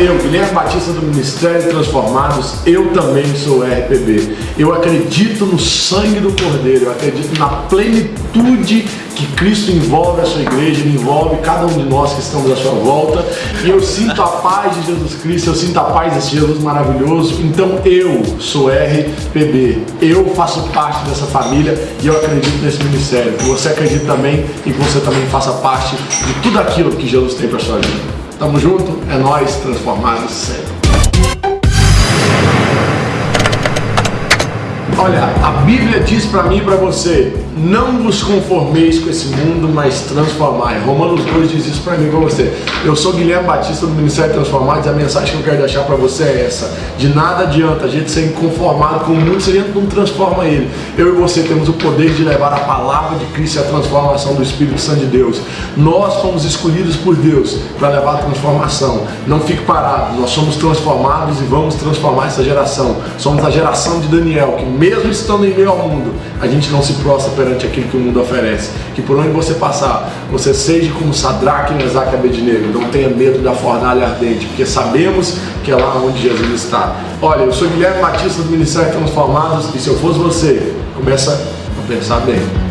eu, Guilherme Batista do Ministério Transformados, eu também sou RPB. Eu acredito no sangue do Cordeiro, eu acredito na plenitude que Cristo envolve a sua igreja, ele envolve cada um de nós que estamos à sua volta. E eu sinto a paz de Jesus Cristo, eu sinto a paz desse Jesus maravilhoso. Então eu sou RPB, eu faço parte dessa família e eu acredito nesse ministério. Você acredite também e que você também faça parte de tudo aquilo que Jesus tem para sua vida. Tamo junto, é nós transformados sempre. Olha, a Bíblia diz para mim e para você, não vos conformeis com esse mundo, mas transformai. Romanos 2 diz isso para mim e para você. Eu sou Guilherme Batista do Ministério Transformados e a mensagem que eu quero deixar para você é essa. De nada adianta a gente ser conformado com o mundo se a gente não transforma ele. Eu e você temos o poder de levar a palavra de Cristo e a transformação do Espírito Santo de Deus. Nós fomos escolhidos por Deus para levar a transformação. Não fique parado, nós somos transformados e vamos transformar essa geração. Somos a geração de Daniel, que mesmo mesmo estando em meio ao mundo, a gente não se prostra perante aquilo que o mundo oferece. Que por onde você passar, você seja como Sadraque, Mesaque e Abednego. Não tenha medo da fornalha ardente, porque sabemos que é lá onde Jesus está. Olha, eu sou Guilherme Batista do Ministério Transformados e se eu fosse você, começa a pensar bem.